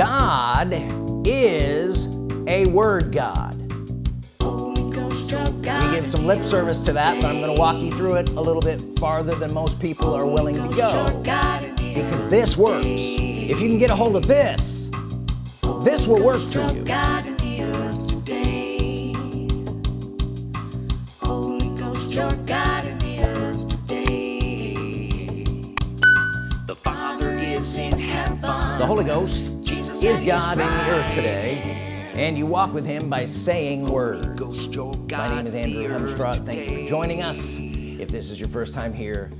God is a word God. We give some lip service to that but I'm gonna walk you through it a little bit farther than most people are willing to go. Because this works. If you can get a hold of this this will work for you. The Father is in heaven. the Holy Ghost Jesus is God in the earth today and you walk with him by saying words. My name is Andrew Hemstraw thank you for joining us. If this is your first time here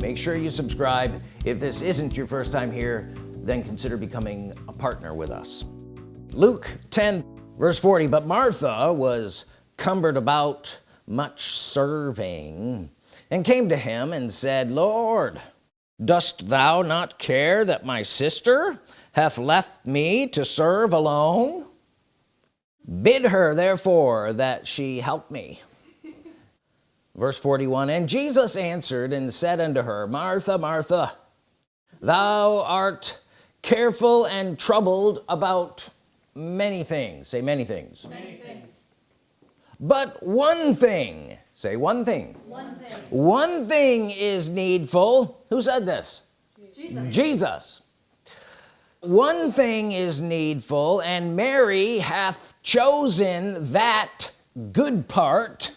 make sure you subscribe. If this isn't your first time here then consider becoming a partner with us. Luke 10 verse 40 but Martha was cumbered about much serving and came to him and said Lord dost thou not care that my sister hath left me to serve alone. Bid her therefore that she help me. Verse 41 and Jesus answered and said unto her Martha Martha thou art careful and troubled about many things. Say many things. Many things. but one thing say one thing. One thing. one thing is needful. Who said this? Jesus. Jesus one thing is needful and Mary hath chosen that good part.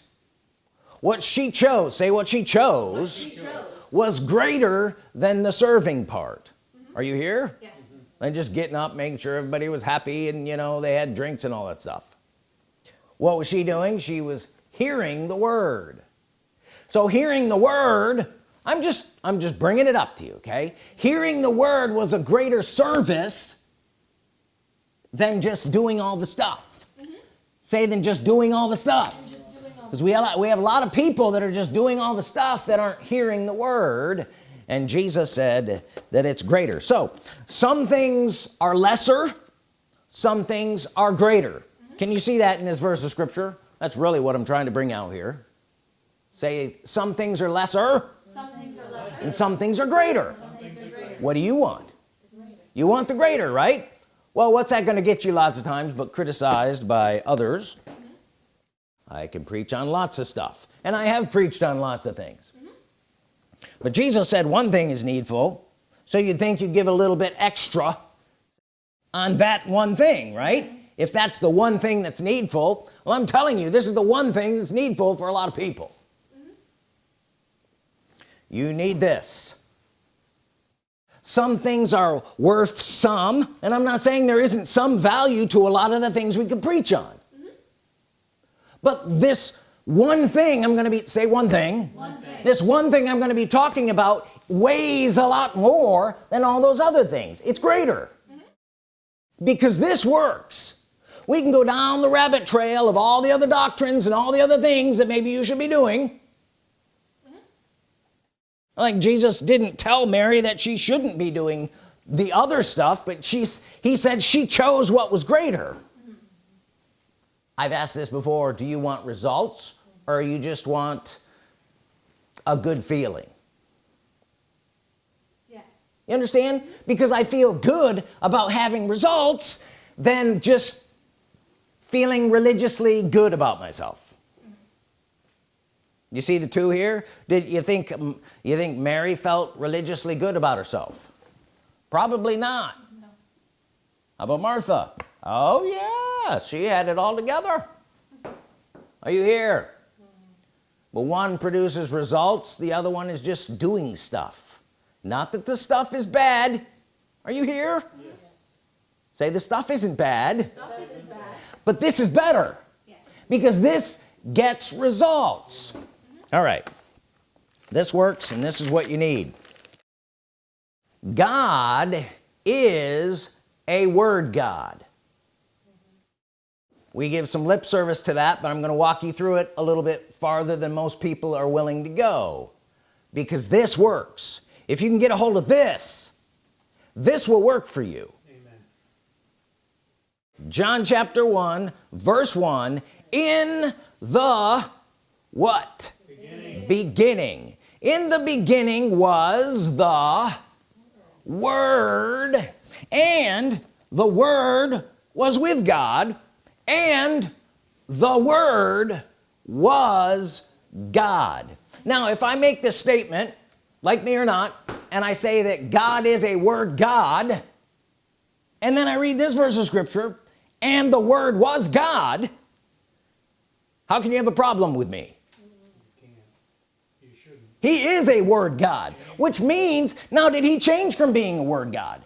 What she chose say what she chose She chose. was greater than the serving part. Mm-hmm. Are you here? Yes. Mm-hmm. and just getting up making sure everybody was happy and you know they had drinks and all that stuff. What was she doing? She was hearing the word. So hearing the word I'm just I'm just bringing it up to you okay? Hearing the word was a greater service than just doing all the stuff. Mm-hmm. Say than just doing all the stuff. Just doing all because we have, we have a lot of people that are just doing all the stuff that aren't hearing the word. And Jesus said that it's greater. So some things are lesser some things are greater. Mm-hmm. Can you see that in this verse of scripture? That's really what I'm trying to bring out here. Say some things are lesser Some things are lesser. And some things are greater. What do you want? You want the greater right? Well what's that going to get you lots of times but criticized by others? I can preach on lots of stuff and I have preached on lots of things. But Jesus said one thing is needful so you'd think you'd give a little bit extra on that one thing right? If that's the one thing that's needful well I'm telling you this is the one thing that's needful for a lot of people you need this. Some things are worth some and I'm not saying there isn't some value to a lot of the things we could preach on. But this one thing I'm gonna be say one thing. One thing. this one thing I'm gonna be talking about weighs a lot more than all those other things. It's greater. Mm-hmm. Because this works. We can go down the rabbit trail of all the other doctrines and all the other things that maybe you should be doing like Jesus didn't tell Mary that she shouldn't be doing the other stuff but she's he said she chose what was greater. I've asked this before. Do you want results or you just want a good feeling? Yes. you understand? Because I feel good about having results than just feeling religiously good about myself you see the two here? Did you think um, you think Mary felt religiously good about herself? Probably not. No. how about Martha? Oh yeah she had it all together. Are you here? But one produces results the other one is just doing stuff. Not that the stuff is bad. Are you here? Yes. say the stuff isn't bad. Stuff is bad. but this is better. Yes. because this gets results all right. This works and this is what you need. God is a word God. We give some lip service to that but I'm gonna walk you through it a little bit farther than most people are willing to go. Because this works. If you can get a hold of this this will work for you. John chapter 1 verse 1 in the what beginning. in the beginning was the word and the Word was with God and the Word was God now if I make this statement like me or not and I say that God is a Word God and then I read this verse of Scripture and the Word was God how can you have a problem with me he is a word God which means now did he change from being a word God?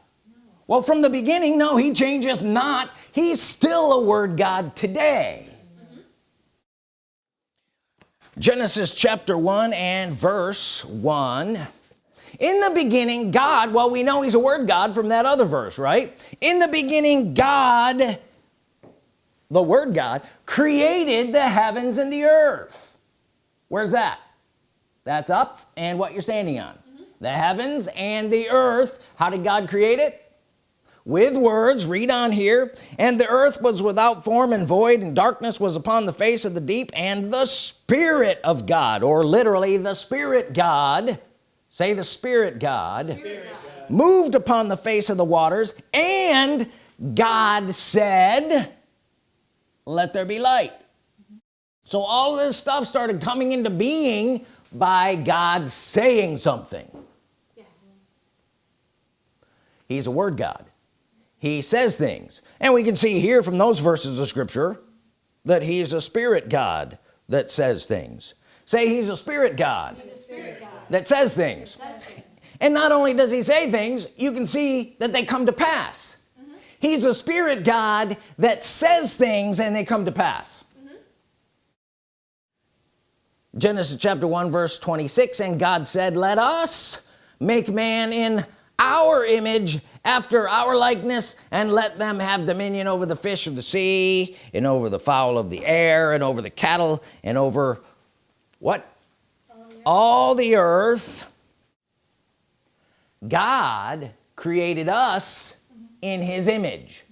Well from the beginning no he changeth not. He's still a word God today. Genesis chapter 1 and verse 1 in the beginning God well we know he's a word God from that other verse right? In the beginning God the word God created the heavens and the earth. Where's that that's up and what you're standing on mm -hmm. the heavens and the earth how did God create it with words read on here and the earth was without form and void and darkness was upon the face of the deep and the Spirit of God or literally the Spirit God say the Spirit God, Spirit God. moved upon the face of the waters and God said let there be light so all this stuff started coming into being by God saying something yes. he's a word God he says things and we can see here from those verses of Scripture that he's a spirit God that says things say he's a spirit God, a spirit God. that says things. says things and not only does he say things you can see that they come to pass mm -hmm. he's a spirit God that says things and they come to pass Genesis chapter 1 verse 26 and God said let us make man in our image after our likeness and let them have dominion over the fish of the sea and over the fowl of the air and over the cattle and over what? All the earth. God created us in his image.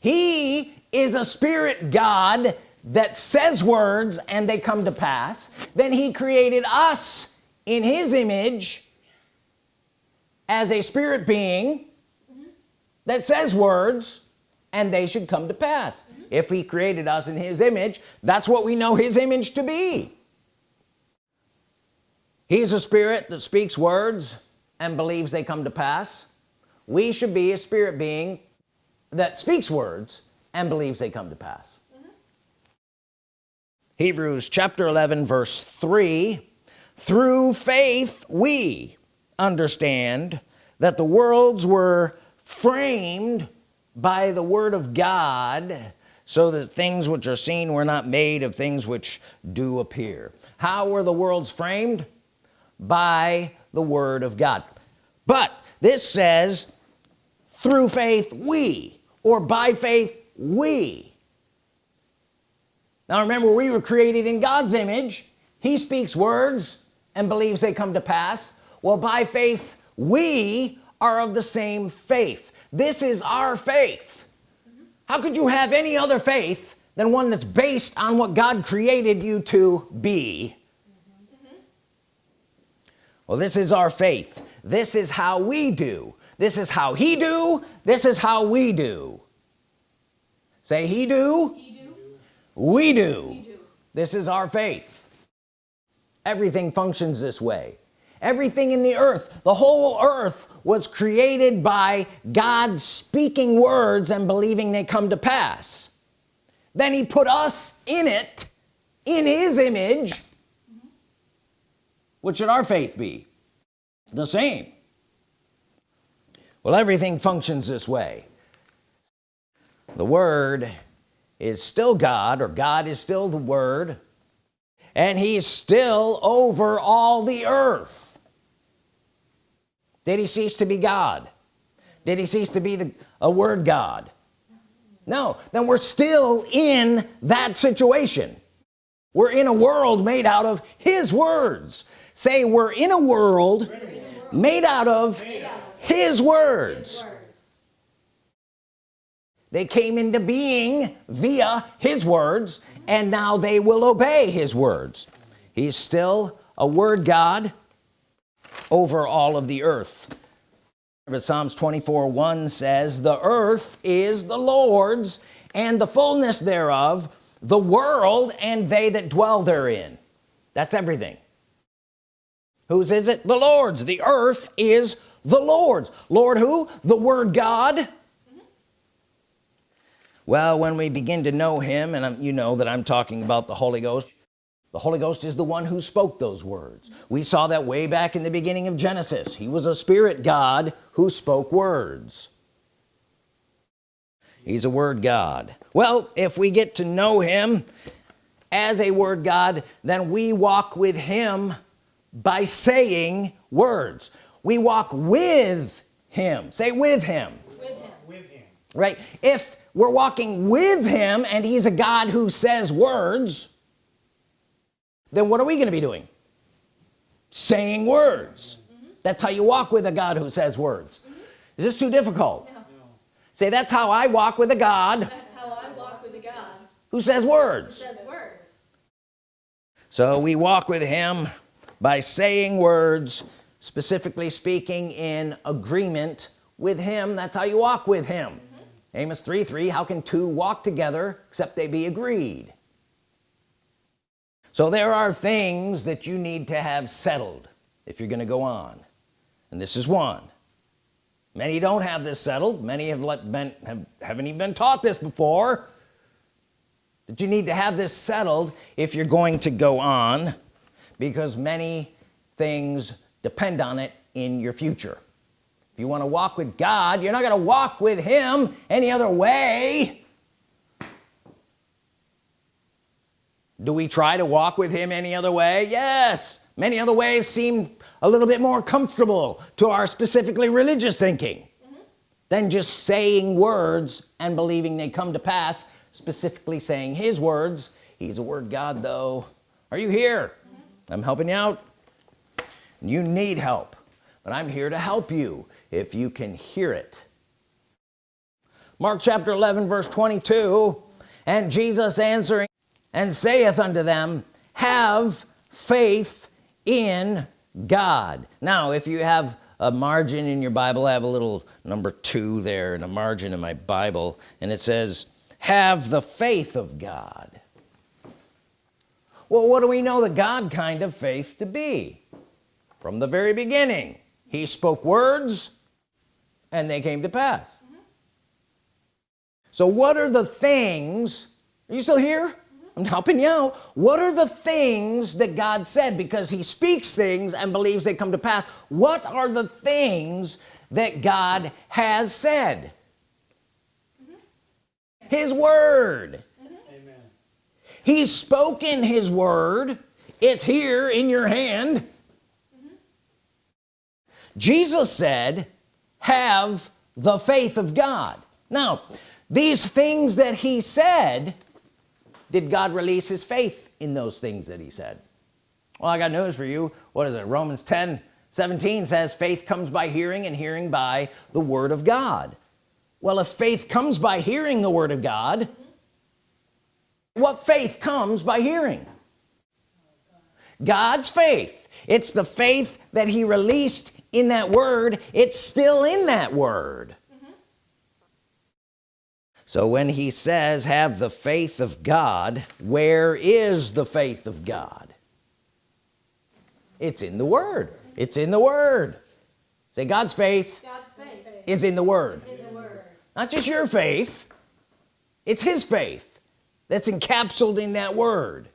He is a spirit God that says words and they come to pass then he created us in his image as a spirit being mm -hmm. that says words and they should come to pass mm -hmm. if he created us in his image that's what we know his image to be he's a spirit that speaks words and believes they come to pass we should be a spirit being that speaks words and believes they come to pass Hebrews chapter 11 verse 3 through faith we understand that the worlds were framed by the Word of God so that things which are seen were not made of things which do appear. How were the worlds framed? By the Word of God. But this says through faith we or by faith we now remember we were created in God's image. He speaks words and believes they come to pass. Well by faith we are of the same faith. This is our faith. How could you have any other faith than one that's based on what God created you to be? Well this is our faith. This is how we do. This is how he do. This is how we do. Say he do, he we do. this is our faith. Everything functions this way. Everything in the earth the whole earth was created by God speaking words and believing they come to pass. Then he put us in it in his image. What should our faith be? The same. Well everything functions this way. The word is still God or God is still the Word and he's still over all the earth. Did he cease to be God? Did he cease to be the a word God? No. Then we're still in that situation. We're in a world made out of his words. Say we're in a world made out of his words they came into being via his words and now they will obey his words. He's still a word God over all of the earth. But Psalms 24 1 says the earth is the Lord's and the fullness thereof the world and they that dwell therein. That's everything. Whose is it? The Lord's. The earth is the Lord's. Lord who? The Word God well when we begin to know him and I'm, you know that I'm talking about the Holy Ghost the Holy Ghost is the one who spoke those words. We saw that way back in the beginning of Genesis. He was a spirit God who spoke words. He's a word God. Well if we get to know him as a word God then we walk with him by saying words. We walk with him. Say with him. With him. right? If we're walking with him and he's a God who says words. Then what are we gonna be doing? Saying words. That's how you walk with a God who says words. Is this too difficult? No. say that's how I walk with a God That's how I walk with a God who says who words says words. so we walk with him by saying words specifically speaking in agreement with him. That's how you walk with him Amos 3 3 how can two walk together except they be agreed? So there are things that you need to have settled if you're gonna go on. And this is one. Many don't have this settled. Many have let been have, haven't even been taught this before. That you need to have this settled if you're going to go on because many things depend on it in your future if you want to walk with God you're not going to walk with him any other way. Do we try to walk with him any other way? Yes. Many other ways seem a little bit more comfortable to our specifically religious thinking mm-hmm. than just saying words and believing they come to pass specifically saying his words. He's a word God though. Are you here? Mm-hmm. I'm helping you out. You need help but I'm here to help you if you can hear it. Mark chapter 11 verse 22 and Jesus answering and saith unto them have faith in God. Now if you have a margin in your Bible I have a little number two there in a margin in my Bible and it says have the faith of God. Well what do we know the God kind of faith to be? From the very beginning he spoke words and they came to pass. So what are the things are you still here? I'm helping you out. What are the things that God said? Because he speaks things and believes they come to pass. What are the things that God has said? His word. He's spoken his word. It's here in your hand. Jesus said have the faith of God. Now these things that he said did God release his faith in those things that he said? Well I got news for you. What is it? Romans 10 17 says faith comes by hearing and hearing by the Word of God. Well if faith comes by hearing the Word of God what faith comes by hearing God's faith. It's the faith that he released in that word. It's still in that word. Mm-hmm. So when he says have the faith of God where is the faith of God? It's in the Word. It's in the Word. Say God's faith God's faith is in the Word. is in the word. not just your faith. It's his faith that's encapsulated in that word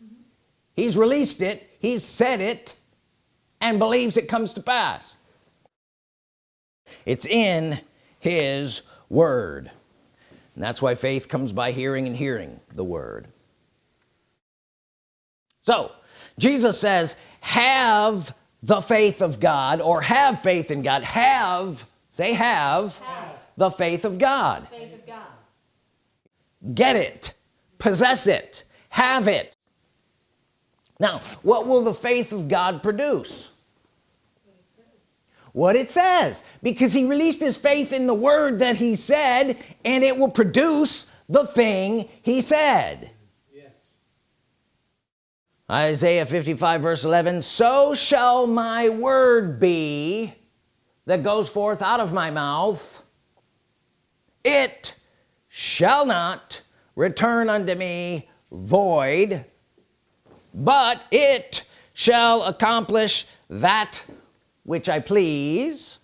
he's released it he's said it and believes it comes to pass. It's in his word. And that's why faith comes by hearing and hearing the word. So Jesus says have the faith of God or have faith in God. Have say have, Have. the faith of God. Faith of God. get it. Possess it. Have it now what will the faith of God produce? What it says. Because he released his faith in the word that he said and it will produce the thing he said. Isaiah 55 verse 11 so shall my word be that goes forth out of my mouth. It shall not return unto me void but it shall accomplish that which I please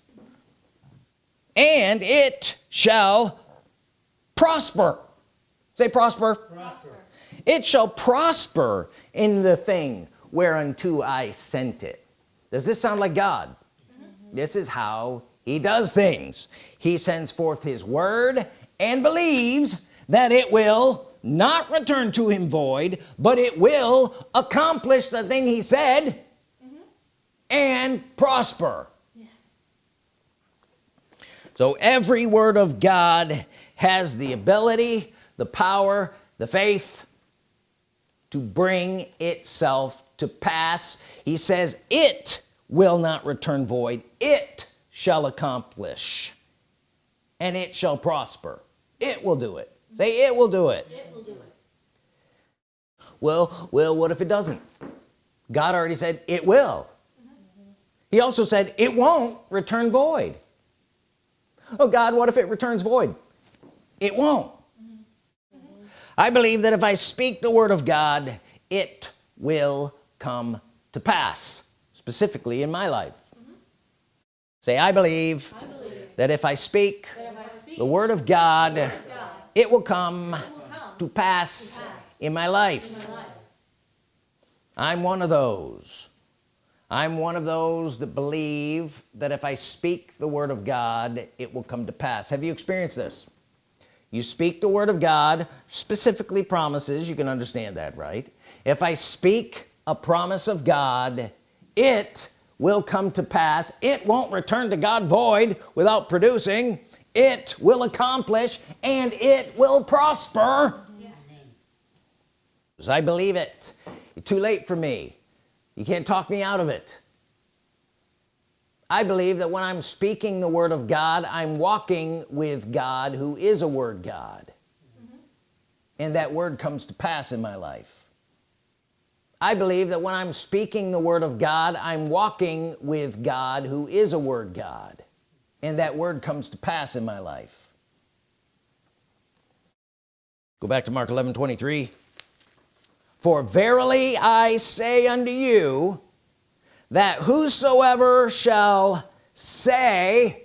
and it shall prosper. Say prosper, prosper. it shall prosper in the thing whereunto I sent it. Does this sound like God? Mm -hmm. this is how he does things. He sends forth his word and believes that it will not return to him void but it will accomplish the thing he said mm -hmm. and prosper. Yes. so every word of God has the ability the power the faith to bring itself to pass. He says it will not return void. It shall accomplish and it shall prosper. It will do it say it will do it, it, will do it. well well what if it doesn't God already said it will mm -hmm. he also said it won't return void oh God what if it returns void it won't mm -hmm. I believe that if I speak the Word of God it will come to pass specifically in my life mm -hmm. say I believe, I believe, that if I speak, if I speak the Word of God, Word of God it will come, it will come to, pass to pass in my life, in my life. I'm one of those. I'm one of those that believe that if I speak the Word of God it will come to pass. Have you experienced this? You speak the Word of God specifically promises you can understand that right? If I speak a promise of God it will come to pass. It won't return to God void without producing it will accomplish and it will prosper. Yes. I believe it. Too late for me. You can't talk me out of it. I believe that when I'm speaking the Word of God I'm walking with God who is a Word God. Mm -hmm. and that word comes to pass in my life. I believe that when I'm speaking the Word of God I'm walking with God who is a Word God and that word comes to pass in my life. Go back to Mark 11 23 for verily I say unto you that whosoever shall say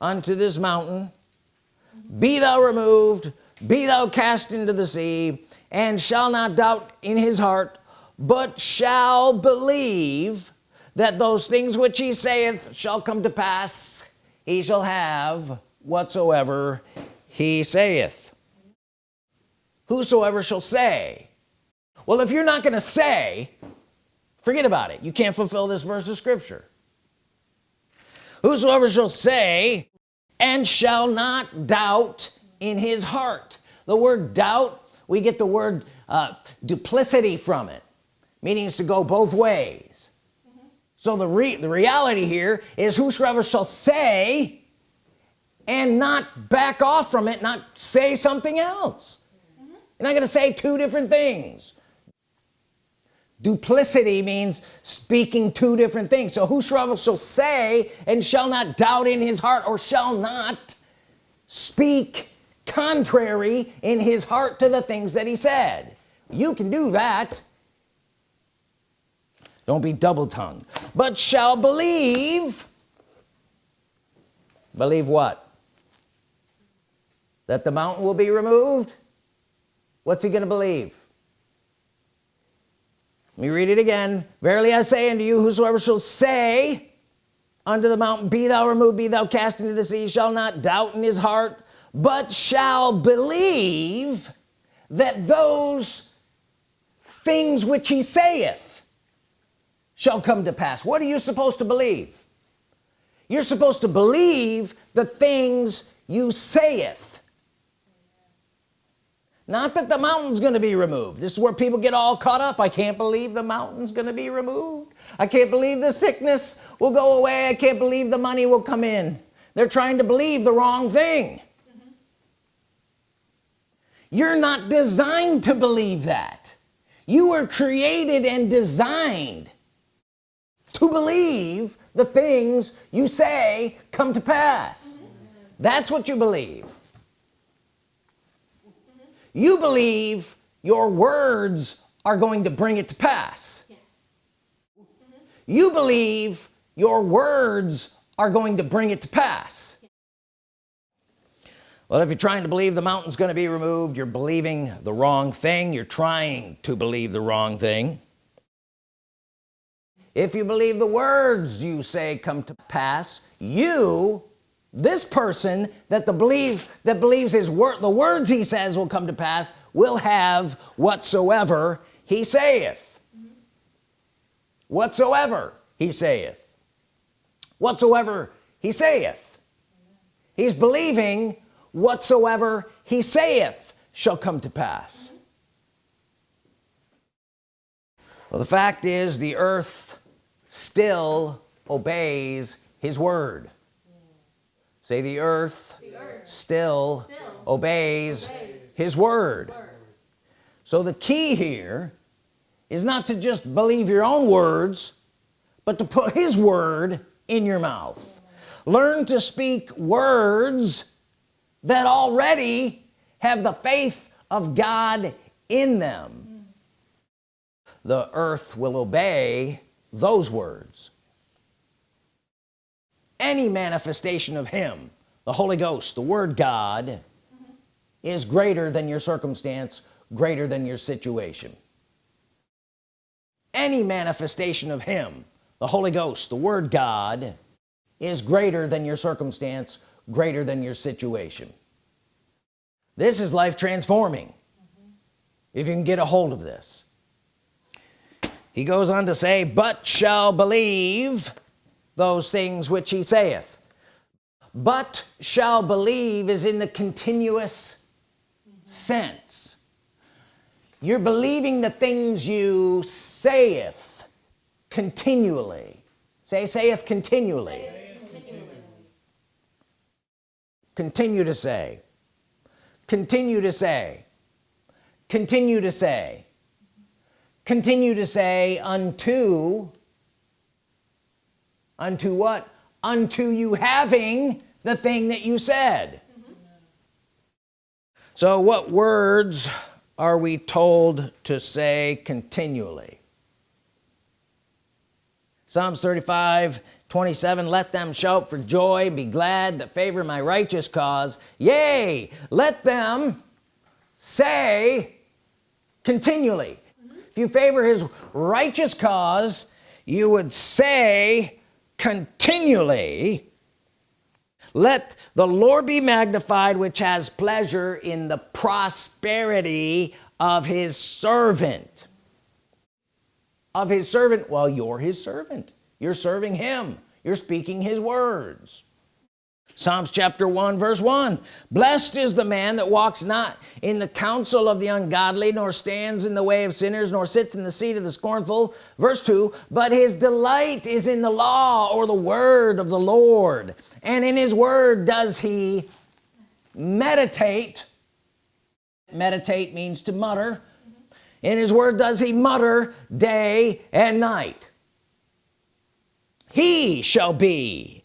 unto this mountain be thou removed be thou cast into the sea and shall not doubt in his heart but shall believe that those things which he saith shall come to pass he shall have whatsoever he saith. Whosoever shall say. Well if you're not gonna say forget about it. You can't fulfill this verse of scripture. Whosoever shall say and shall not doubt in his heart. The word doubt we get the word uh, duplicity from it. Meaning is to go both ways so the re the reality here is whosoever shall say and not back off from it not say something else. Mm -hmm. you're not gonna say two different things. Duplicity means speaking two different things. So whosoever shall say and shall not doubt in his heart or shall not speak contrary in his heart to the things that he said. You can do that don't be double-tongued. But shall believe believe what? That the mountain will be removed? What's he gonna believe? Let me read it again. Verily I say unto you whosoever shall say unto the mountain be thou removed be thou cast into the sea shall not doubt in his heart but shall believe that those things which he saith shall come to pass. What are you supposed to believe? You're supposed to believe the things you saith. Not that the mountain's gonna be removed. This is where people get all caught up. I can't believe the mountain's gonna be removed. I can't believe the sickness will go away. I can't believe the money will come in. They're trying to believe the wrong thing. You're not designed to believe that. You were created and designed to believe the things you say come to pass. That's what you believe. You believe your words are going to bring it to pass. You believe your words are going to bring it to pass. Well if you're trying to believe the mountain's going to be removed you're believing the wrong thing. You're trying to believe the wrong thing if you believe the words you say come to pass you this person that the believe that believes his word the words he says will come to pass will have whatsoever he saith. Whatsoever he saith. Whatsoever he saith. He's believing whatsoever he saith shall come to pass. Well the fact is the earth still obeys his word. Say the earth, The earth still, still obeys, obeys his word word. so the key here is not to just believe your own words but to put his word in your mouth. Learn to speak words that already have the faith of God in them. The earth will obey those words. Any manifestation of him the Holy Ghost the Word God is greater than your circumstance greater than your situation. Any manifestation of him the Holy Ghost the Word God is greater than your circumstance greater than your situation. This is life transforming if you can get a hold of this he goes on to say but shall believe those things which he saith. But shall believe is in the continuous sense. You're believing the things you saith continually. Say saith continually. Continue to say. Continue to say. Continue to say continue to say unto unto what? Unto you having the thing that you said. So what words are we told to say continually? Psalms 35 27 let them shout for joy be glad that favor my righteous cause. Yea let them say continually if you favor his righteous cause you would say continually let the Lord be magnified which has pleasure in the prosperity of his servant. Of his servant? Well you're his servant. You're serving him. You're speaking his words Psalms chapter 1 verse 1 blessed is the man that walks not in the counsel of the ungodly nor stands in the way of sinners nor sits in the seat of the scornful. Verse 2 but his delight is in the law or the word of the Lord and in his word does he meditate. Meditate means to mutter. In his word does he mutter day and night. He shall be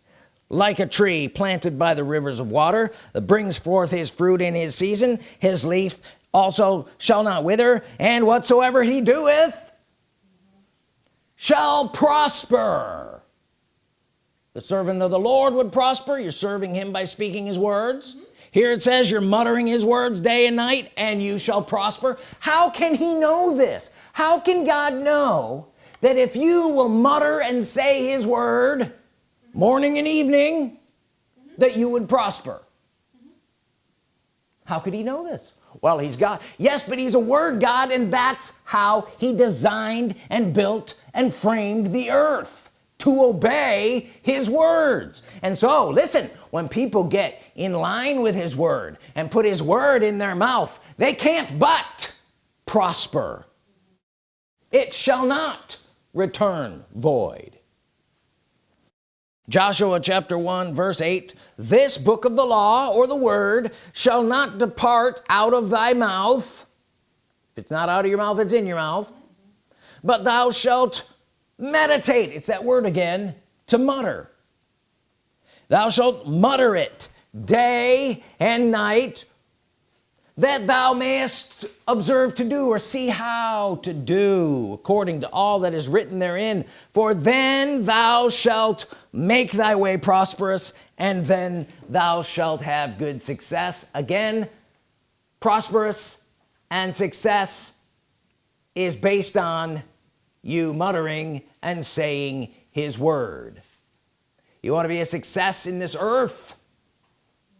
like a tree planted by the rivers of water that brings forth his fruit in his season his leaf also shall not wither and whatsoever he doeth shall prosper. The servant of the Lord would prosper. You're serving him by speaking his words. Here it says you're muttering his words day and night and you shall prosper. How can he know this? How can God know that if you will mutter and say his word morning and evening that you would prosper. How could he know this? Well he's God. Yes but he's a word God and that's how he designed and built and framed the earth to obey his words. And so listen when people get in line with his word and put his word in their mouth they can't but prosper. It shall not return void Joshua chapter 1 verse 8 this book of the law or the word shall not depart out of thy mouth. If it's not out of your mouth it's in your mouth. But thou shalt meditate it's that word again to mutter. Thou shalt mutter it day and night that thou mayest observe to do or see how to do according to all that is written therein. For then thou shalt make thy way prosperous and then thou shalt have good success. Again prosperous and success is based on you muttering and saying his word. You want to be a success in this earth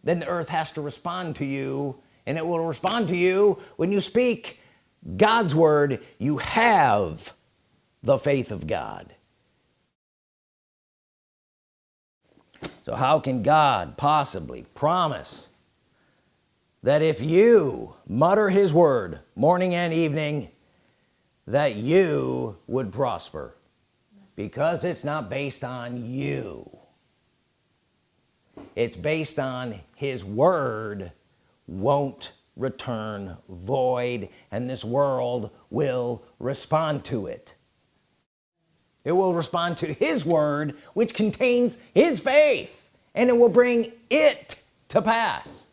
then the earth has to respond to you and it will respond to you. When you speak God's Word you have the faith of God. So how can God possibly promise that if you mutter his word morning and evening that you would prosper? Because it's not based on you. It's based on his word won't return void and this world will respond to it. It will respond to his word which contains his faith and it will bring it to pass.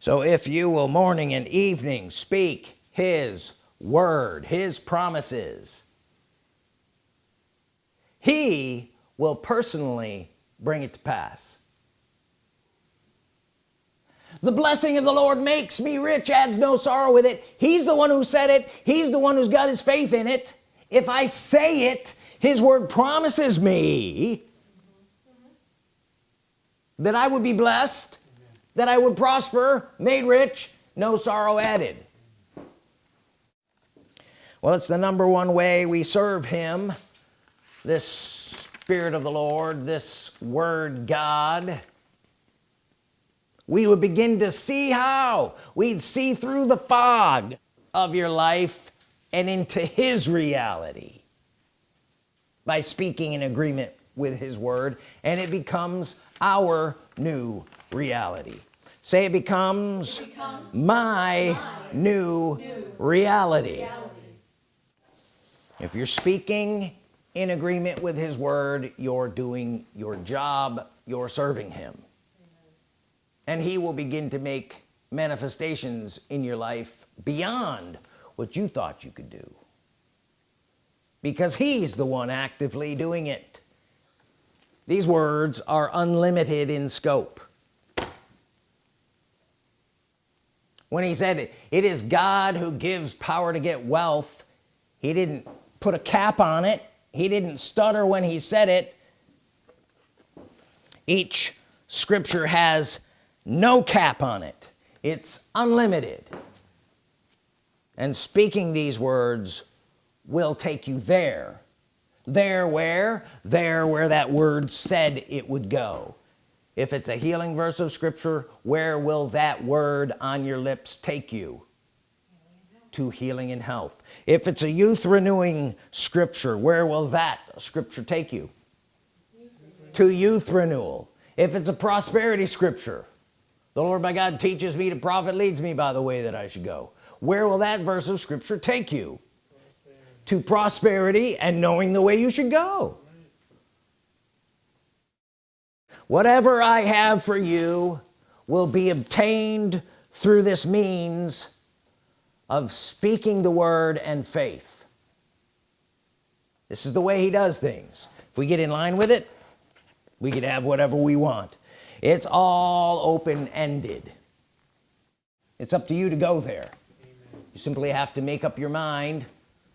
So if you will morning and evening speak his word his promises he will personally bring it to pass the blessing of the Lord makes me rich adds no sorrow with it. He's the one who said it. He's the one who's got his faith in it. If I say it his word promises me that I would be blessed that I would prosper made rich no sorrow added. Well it's the number one way we serve him. This Spirit of the Lord this Word God we would begin to see how we'd see through the fog of your life and into his reality by speaking in agreement with his word and it becomes our new reality say it becomes, It becomes my, my new, new reality. reality. if you're speaking in agreement with his word you're doing your job you're serving him and he will begin to make manifestations in your life beyond what you thought you could do. Because he's the one actively doing it. These words are unlimited in scope. When he said it is God who gives power to get wealth he didn't put a cap on it. He didn't stutter when he said it. Each scripture has no cap on it. It's unlimited. And speaking these words will take you there. There where there where that word said it would go. If it's a healing verse of scripture where will that word on your lips take you? To healing and health. If it's a youth renewing scripture where will that scripture take you? To youth renewal. If it's a prosperity scripture the Lord my God teaches me to profit leads me by the way that I should go. Where will that verse of scripture take you? To prosperity and knowing the way you should go. Whatever I have for you will be obtained through this means of speaking the word and faith. This is the way he does things. If we get in line with it we could have whatever we want it's all open-ended. It's up to you to go there. You simply have to make up your mind.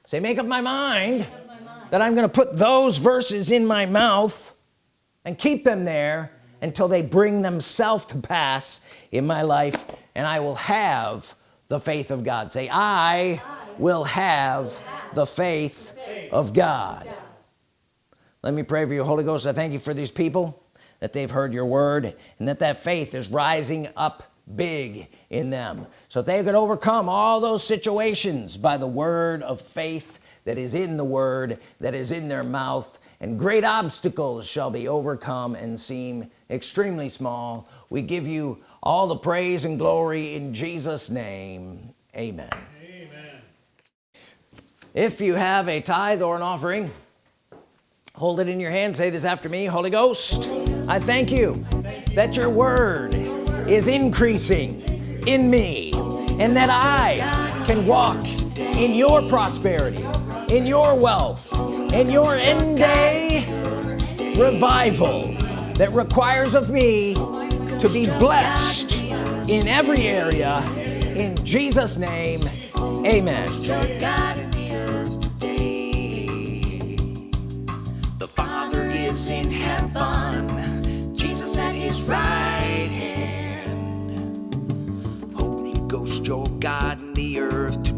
Say make up my mind Of my mind. that I'm gonna put those verses in my mouth and keep them there until they bring themselves to pass in my life and I will have the faith of God. Say I will have the faith of God. Let me pray for you. Holy Ghost I thank you for these people that they've heard your word and that that faith is rising up big in them. So they could overcome all those situations by the word of faith that is in the word that is in their mouth and great obstacles shall be overcome and seem extremely small. We give you all the praise and glory in Jesus name. Amen. Amen. if you have a tithe or an offering hold it in your hand. Say this after me. Holy Ghost I thank you that your word is increasing in me and that I can walk in your prosperity in your wealth in your end day revival that requires of me to be blessed in every area in Jesus name amen. The Father is in heaven, Jesus at his right hand. Holy Ghost, your God in the earth.